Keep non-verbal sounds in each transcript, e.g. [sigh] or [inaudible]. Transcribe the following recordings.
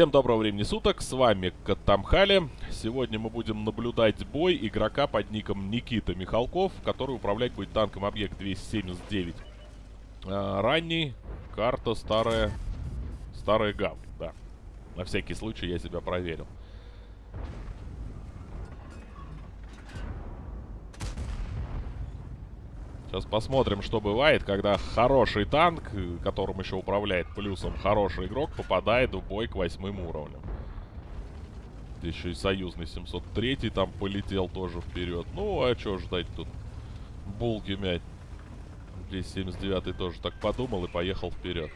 Всем доброго времени суток, с вами Катамхали. Сегодня мы будем наблюдать бой игрока под ником Никита Михалков, который управлять будет танком объект 279. А, ранний, карта старая, старая гавань, да. На всякий случай я себя проверил. Сейчас посмотрим, что бывает, когда хороший танк, которым еще управляет плюсом хороший игрок, попадает в бой к восьмым уровням. Еще и союзный 703 там полетел тоже вперед. Ну, а что ждать тут? Булки мять. Здесь 79 тоже так подумал и поехал вперед.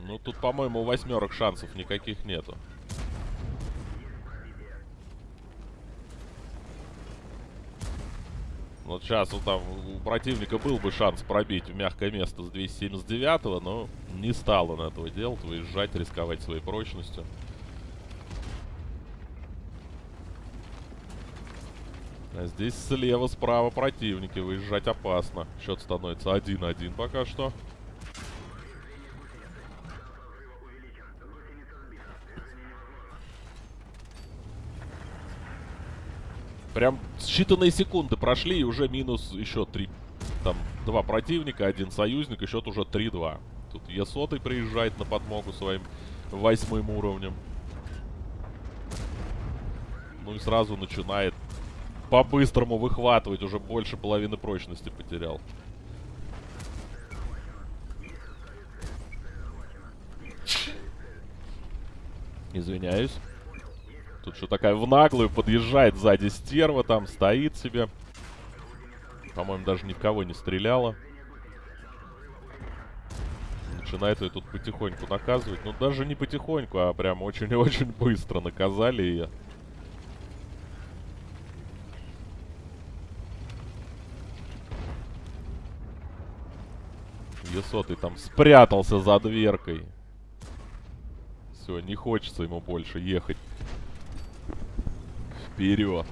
Ну, тут, по-моему, у восьмерок шансов никаких нету. Вот сейчас вот там у противника был бы шанс пробить в мягкое место с 279 но не стал он этого делать, выезжать, рисковать своей прочностью. А здесь слева, справа противники, выезжать опасно. Счет становится 1-1 пока что. Прям считанные секунды прошли, и уже минус еще три. Там два противника, один союзник, и счет уже 3-2. Тут Е100 приезжает на подмогу своим восьмым уровнем. Ну и сразу начинает по-быстрому выхватывать. Уже больше половины прочности потерял. Извиняюсь. Тут что такая в наглую подъезжает сзади стерва, там стоит себе. По-моему, даже ни в кого не стреляла. Начинает ее тут потихоньку наказывать. Ну, даже не потихоньку, а прям очень-очень быстро наказали ее. Есотый там спрятался за дверкой. Все, не хочется ему больше ехать. Вперед.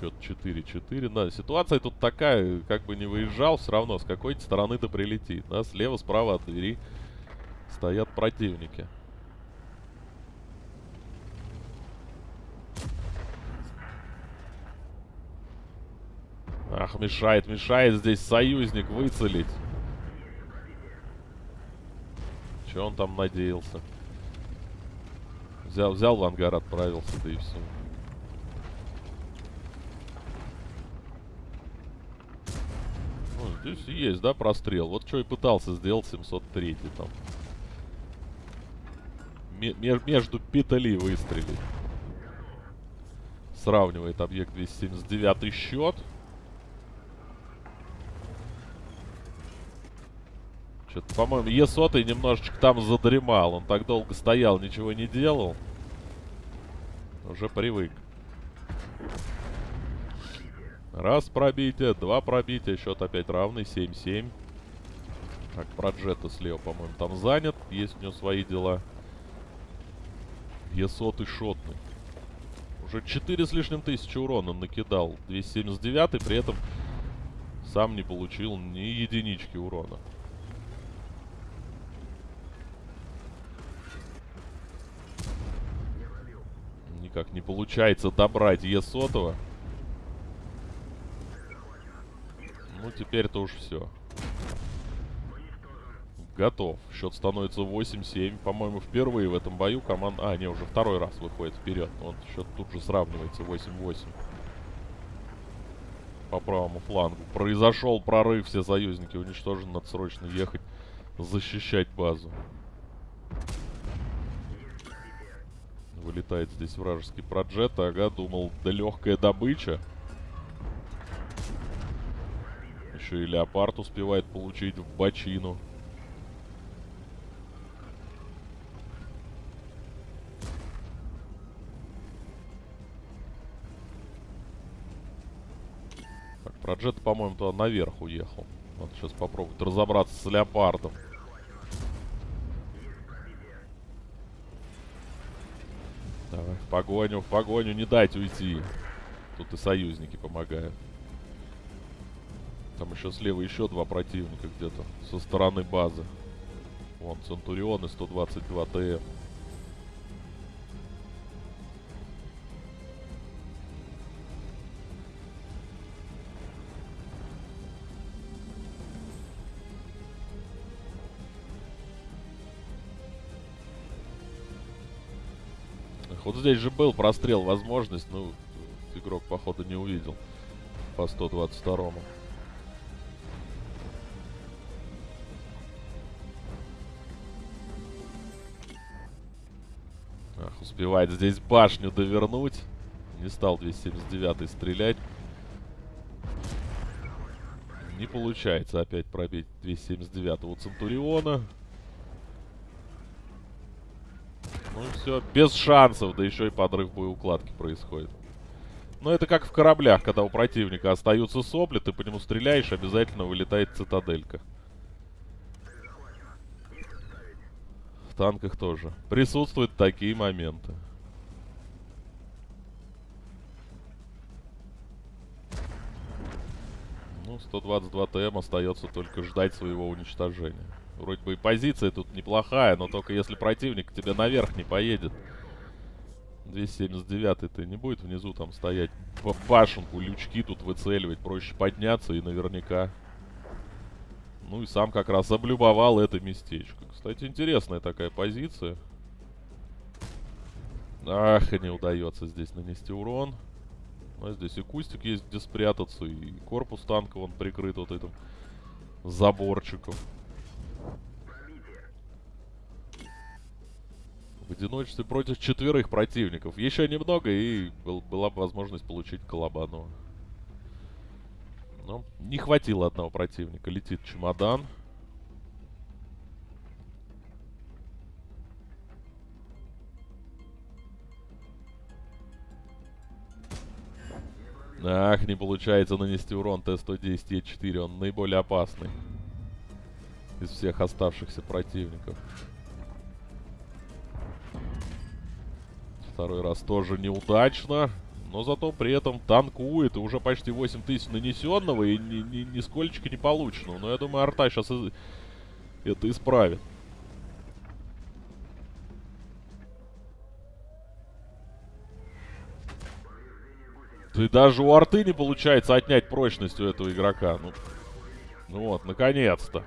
Счет 4-4. Да, ситуация тут такая, как бы не выезжал, все равно с какой-то стороны-то прилетит. Да, слева, справа от двери стоят противники. Ах, мешает, мешает здесь союзник выцелить. Че он там надеялся? Взял, взял в ангар, отправился, да и все. Ну, здесь есть, да, прострел. Вот что и пытался сделать 703 там. М между петли выстрелить. Сравнивает объект 279 счет. Что-то, по-моему, Е100 немножечко там задремал. Он так долго стоял, ничего не делал. Уже привык. Раз пробитие, два пробития. Счет опять равный, 7-7. Так, про Джета слева, по-моему, там занят. Есть у него свои дела. Е100 шотный. Уже 4 с лишним тысячи урона накидал. 279 при этом сам не получил ни единички урона. Никак не получается добрать Е-сотого. Ну, теперь-то уж все. Готов. Счет становится 8-7. По-моему, впервые в этом бою команда... А, не, уже второй раз выходит вперед. Вот счет тут же сравнивается 8-8. По правому флангу. Произошел прорыв. Все союзники уничтожены. Надо срочно ехать защищать базу. Вылетает здесь вражеский проджет. Ага, думал, да легкая добыча. Еще и леопард успевает получить в бочину. Так, проджет, по-моему, туда наверх уехал. Вот сейчас попробует разобраться с леопардом. Давай, в погоню, в погоню, не дать уйти. Тут и союзники помогают. Там еще слева еще два противника где-то со стороны базы. Вон, Центурион и 122 ТМ. Вот здесь же был прострел, возможность, ну, игрок, походу, не увидел по 122-му. Ах, успевает здесь башню довернуть. Не стал 279 стрелять. Не получается опять пробить 279-го Центуриона. Ну все, без шансов, да еще и подрыв боеукладки происходит. Но это как в кораблях, когда у противника остаются сопли, ты по нему стреляешь, обязательно вылетает цитаделька. В танках тоже. Присутствуют такие моменты. Ну, 122 ТМ остается только ждать своего уничтожения. Вроде бы и позиция тут неплохая, но только если противник к тебе наверх не поедет. 279-й-то не будет внизу там стоять по башенку, лючки тут выцеливать. Проще подняться и наверняка... Ну и сам как раз облюбовал это местечко. Кстати, интересная такая позиция. Ах, не удается здесь нанести урон. А здесь и кустик есть, где спрятаться, и корпус танка он прикрыт вот этим заборчиком. Одиночестве против четверых противников. Еще немного, и был, была бы возможность получить Колобанова. Но не хватило одного противника. Летит чемодан. Ах, не получается нанести урон Т-110Е4. Он наиболее опасный из всех оставшихся противников. Второй раз тоже неудачно. Но зато при этом танкует. И уже почти 8000 нанесенного. И ни, ни, нисколько не полученного. Но я думаю, арта сейчас из... это исправит. И даже у арты не получается отнять прочность у этого игрока. Ну, ну вот, наконец-то.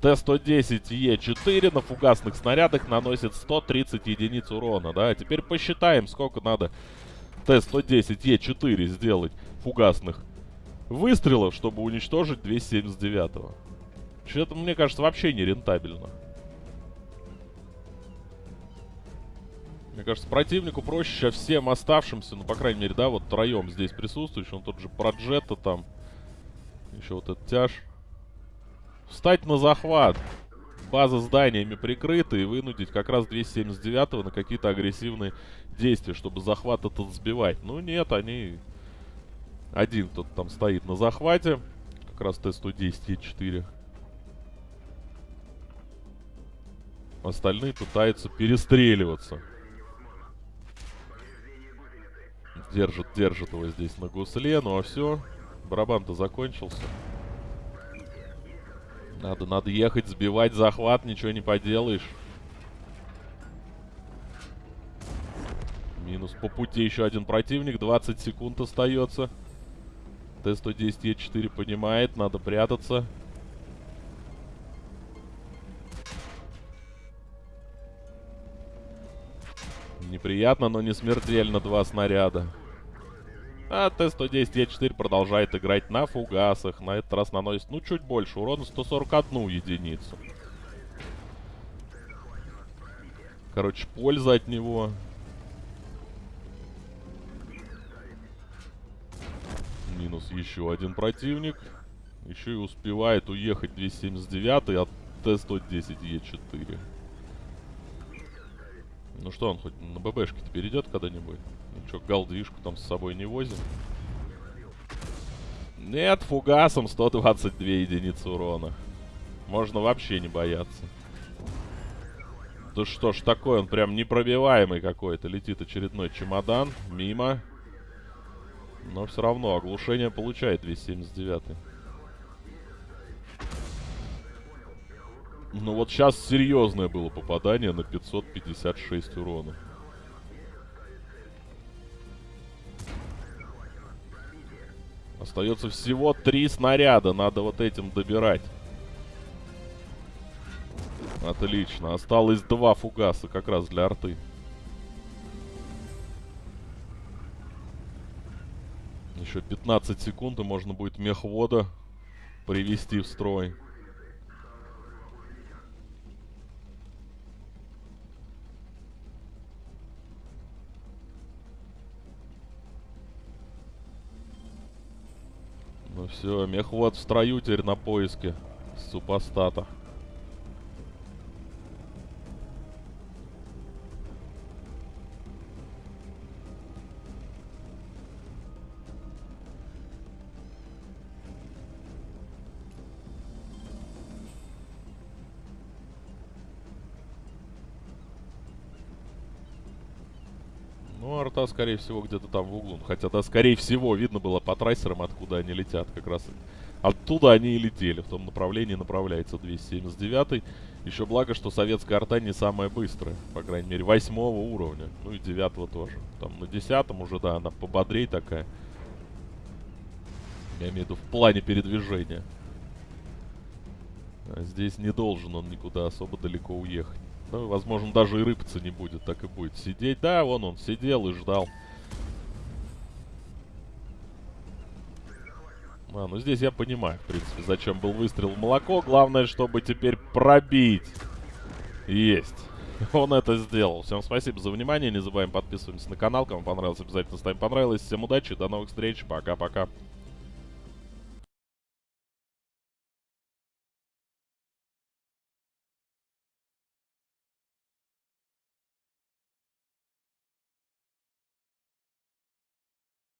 Т-110Е4 на фугасных снарядах наносит 130 единиц урона, да? Теперь посчитаем, сколько надо Т-110Е4 сделать фугасных выстрелов, чтобы уничтожить 279-го. Что-то, мне кажется, вообще не рентабельно. Мне кажется, противнику проще сейчас всем оставшимся, ну, по крайней мере, да, вот троем здесь присутствующим. Он тот же Проджета там. Еще вот этот тяж. Встать на захват. База зданиями прикрыта и вынудить как раз 279-го на какие-то агрессивные действия, чтобы захват этот сбивать. Ну нет, они... Один кто-то там стоит на захвате. Как раз Т-110Е4. Остальные пытаются перестреливаться. Держит, держит его здесь на гусле. Ну а все. Барабан-то закончился. Надо, надо ехать, сбивать захват, ничего не поделаешь. Минус по пути еще один противник, 20 секунд остается. Т-110Е4 понимает, надо прятаться. Неприятно, но не смертельно два снаряда. А Т-110Е4 продолжает играть на фугасах. На этот раз наносит, ну, чуть больше урона, 141 единицу. Короче, польза от него. Минус еще один противник. Еще и успевает уехать 279 от Т-110Е4. Ну что, он хоть на ББшке-то перейдет когда-нибудь? Ну что, галдвишку там с собой не возим? Нет, фугасом 122 единицы урона. Можно вообще не бояться. Да что ж такое, он прям непробиваемый какой-то. Летит очередной чемодан, мимо. Но все равно оглушение получает 279. Ну вот сейчас серьезное было попадание на 556 урона. Остается всего три снаряда. Надо вот этим добирать. Отлично. Осталось два фугаса как раз для арты. Еще 15 секунд, и можно будет мехвода привести в строй. Ну все, мехвод в строю теперь на поиске супостата. Ну, арта, скорее всего, где-то там в углу. Хотя, да, скорее всего, видно было по трассерам, откуда они летят. Как раз оттуда они и летели. В том направлении направляется 279 Еще благо, что советская арта не самая быстрая. По крайней мере, восьмого уровня. Ну и девятого тоже. Там на десятом уже, да, она пободрей такая. Я имею в виду в плане передвижения. А здесь не должен он никуда особо далеко уехать. Ну, возможно, даже и рыпаться не будет, так и будет сидеть. Да, вон он сидел и ждал. А, ну здесь я понимаю, в принципе, зачем был выстрел в молоко. Главное, чтобы теперь пробить. Есть. [laughs] Он это сделал. Всем спасибо за внимание. Не забываем подписываться на канал. Кому понравилось, обязательно ставим понравилось. Всем удачи, до новых встреч. Пока-пока.